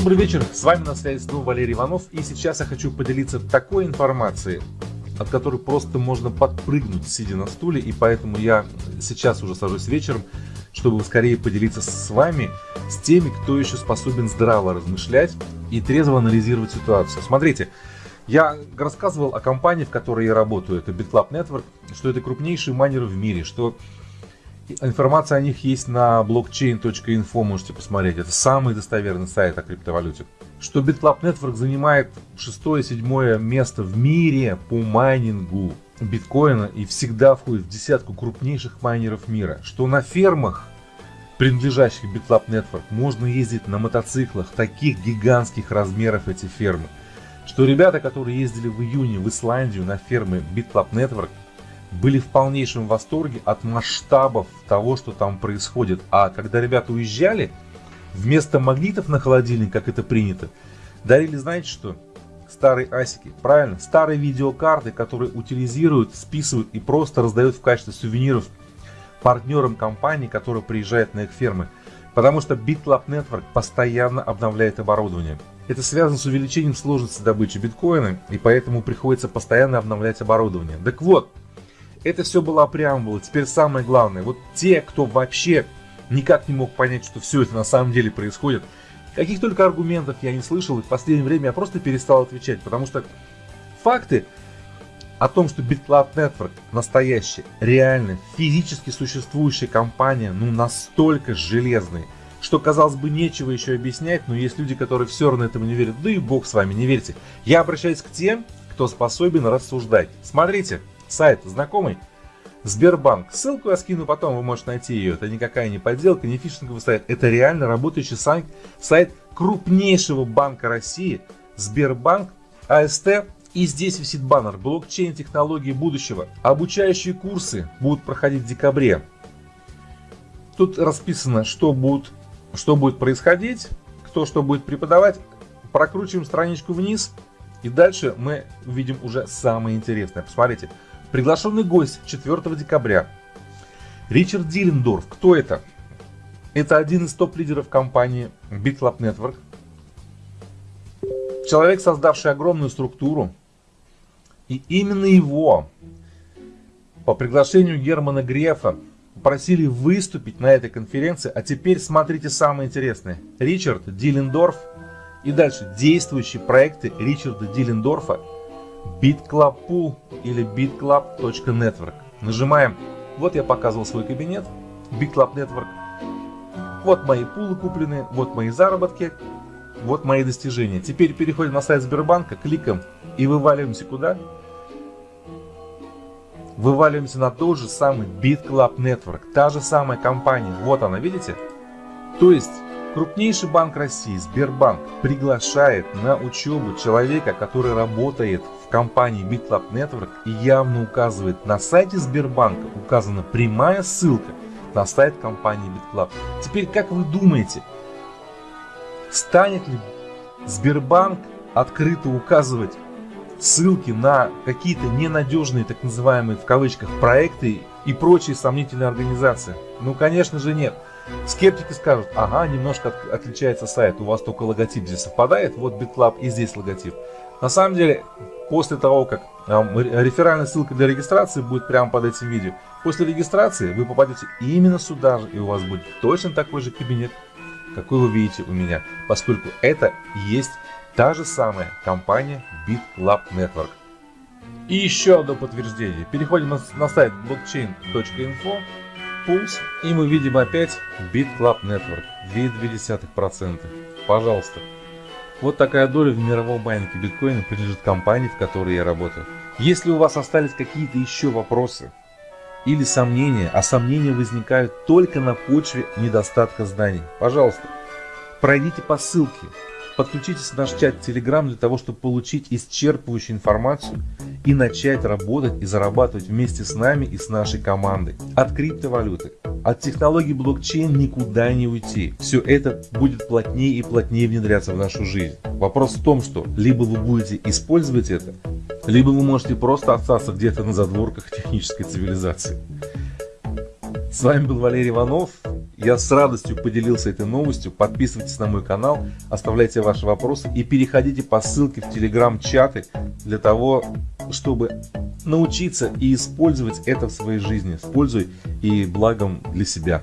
Добрый вечер, с вами на связи снова Валерий Иванов. И сейчас я хочу поделиться такой информацией, от которой просто можно подпрыгнуть, сидя на стуле, и поэтому я сейчас уже сажусь вечером, чтобы скорее поделиться с вами, с теми, кто еще способен здраво размышлять и трезво анализировать ситуацию. Смотрите, я рассказывал о компании, в которой я работаю, это BitClub Network, что это крупнейший майнер в мире, что Информация о них есть на blockchain.info, можете посмотреть. Это самый достоверный сайт о криптовалюте. Что BitClub Network занимает шестое-седьмое место в мире по майнингу биткоина и всегда входит в десятку крупнейших майнеров мира. Что на фермах, принадлежащих BitClub Network, можно ездить на мотоциклах таких гигантских размеров эти фермы. Что ребята, которые ездили в июне в Исландию на фермы BitClub Network, были в полнейшем восторге от масштабов того, что там происходит. А когда ребята уезжали, вместо магнитов на холодильник, как это принято, дарили, знаете что? Старые асики. Правильно, старые видеокарты, которые утилизируют, списывают и просто раздают в качестве сувениров партнерам компании, которые приезжают на их фермы. Потому что BitLab Network постоянно обновляет оборудование. Это связано с увеличением сложности добычи биткоина, и поэтому приходится постоянно обновлять оборудование. Так вот, это все была преамбула. Теперь самое главное. Вот те, кто вообще никак не мог понять, что все это на самом деле происходит, каких только аргументов я не слышал, и в последнее время я просто перестал отвечать, потому что факты о том, что BitCloud Network настоящая, реальная, физически существующая компания, ну настолько железная, что, казалось бы, нечего еще объяснять, но есть люди, которые все равно этому не верят. Да и бог с вами, не верьте. Я обращаюсь к тем, кто способен рассуждать. Смотрите, Сайт знакомый? Сбербанк. Ссылку я скину потом, вы можете найти ее. Это никакая не подделка, не фишинговый сайт. Это реально работающий сайт, сайт крупнейшего банка России. Сбербанк, АСТ. И здесь висит баннер «Блокчейн. Технологии будущего». Обучающие курсы будут проходить в декабре. Тут расписано, что будет, что будет происходить, кто что будет преподавать. Прокручиваем страничку вниз. И дальше мы увидим уже самое интересное. Посмотрите. Приглашенный гость 4 декабря. Ричард Диллендорф. Кто это? Это один из топ-лидеров компании BitLab Network. Человек, создавший огромную структуру. И именно его по приглашению Германа Грефа просили выступить на этой конференции. А теперь смотрите самое интересное. Ричард Диллендорф и дальше действующие проекты Ричарда Диллендорфа BitClub или bitclub.network. Нажимаем. Вот я показывал свой кабинет. BitClub Network. Вот мои пулы куплены, вот мои заработки, вот мои достижения. Теперь переходим на сайт Сбербанка, кликаем и вываливаемся куда? Вываливаемся на тот же самый BitClub Network. Та же самая компания. Вот она, видите? То есть Крупнейший банк России, Сбербанк, приглашает на учебу человека, который работает в компании BitLab Network и явно указывает на сайте Сбербанка, указана прямая ссылка на сайт компании BitClub. Теперь, как вы думаете, станет ли Сбербанк открыто указывать ссылки на какие-то ненадежные, так называемые в кавычках, проекты и прочие сомнительные организации? Ну, конечно же, нет. Скептики скажут, ага, немножко от, отличается сайт, у вас только логотип здесь совпадает, вот BitClub и здесь логотип. На самом деле, после того, как э, реферальная ссылка для регистрации будет прямо под этим видео, после регистрации вы попадете именно сюда же, и у вас будет точно такой же кабинет, какой вы видите у меня, поскольку это и есть та же самая компания BitClub Network. И еще одно подтверждение. Переходим на, на сайт blockchain.info Pulse, и мы видим опять BitClub Network, 2,2%. Пожалуйста. Вот такая доля в мировом майнинге биткоина принадлежит компании, в которой я работаю. Если у вас остались какие-то еще вопросы или сомнения, а сомнения возникают только на почве недостатка знаний, пожалуйста, пройдите по ссылке, подключитесь в наш чат Telegram для того, чтобы получить исчерпывающую информацию и начать работать и зарабатывать вместе с нами и с нашей командой. От криптовалюты, от технологий блокчейн никуда не уйти. Все это будет плотнее и плотнее внедряться в нашу жизнь. Вопрос в том, что либо вы будете использовать это, либо вы можете просто остаться где-то на задворках технической цивилизации. С вами был Валерий Иванов Я с радостью поделился этой новостью. Подписывайтесь на мой канал, оставляйте ваши вопросы и переходите по ссылке в телеграм-чаты для того, чтобы научиться и использовать это в своей жизни. Используй и благом для себя.